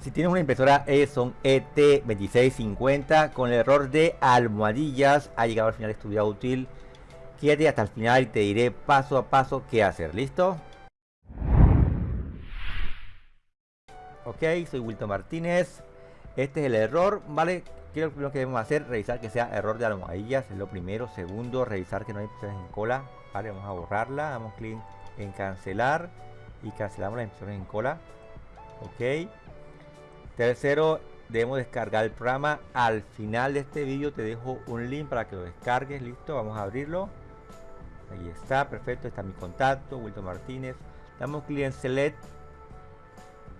Si tienes una impresora Epson ET2650 con el error de almohadillas, ha llegado al final de útil. Quédate hasta el final y te diré paso a paso qué hacer. ¿Listo? Ok, soy Wilton Martínez. Este es el error, ¿vale? ¿Qué es lo primero que debemos hacer? Revisar que sea error de almohadillas, es lo primero. Segundo, revisar que no hay impresiones en cola. Vale, vamos a borrarla. Damos clic en cancelar y cancelamos las impresiones en cola. Ok. Tercero, debemos descargar el programa. Al final de este vídeo te dejo un link para que lo descargues. Listo, vamos a abrirlo. Ahí está, perfecto. Está mi contacto, Wilton Martínez. Damos clic en Select.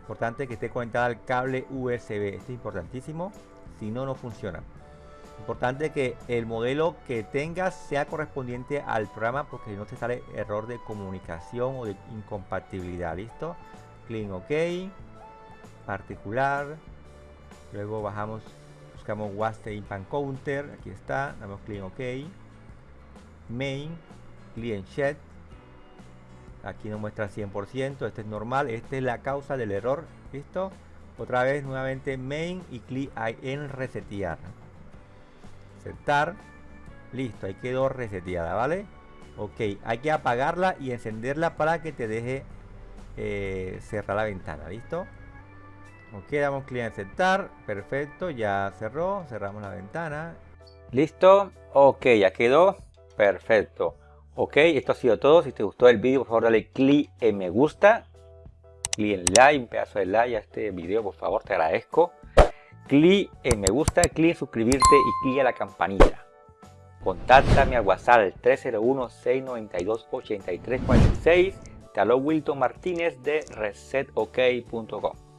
Importante que esté conectada al cable USB. Esto es importantísimo. Si no, no funciona. Importante que el modelo que tengas sea correspondiente al programa porque no te sale error de comunicación o de incompatibilidad. ¿Listo? Clic en OK particular. Luego bajamos buscamos WASD Impact Counter aquí está damos clic en OK. Main client chat aquí nos muestra 100% este es normal esta es la causa del error. Listo. Otra vez nuevamente main y clic en resetear. Aceptar. Listo ahí quedó reseteada vale ok hay que apagarla y encenderla para que te deje eh, cerrar la ventana listo Ok, damos clic en aceptar. Perfecto, ya cerró. Cerramos la ventana. Listo. Ok, ya quedó. Perfecto. Ok, esto ha sido todo. Si te gustó el vídeo, por favor dale clic en me gusta. Clic en like, un pedazo de like a este video, por favor, te agradezco. Clic en me gusta, clic en suscribirte y clic en la campanita. Contáctame a WhatsApp 301-692-8346. Te Wilton Martínez de resetok.com.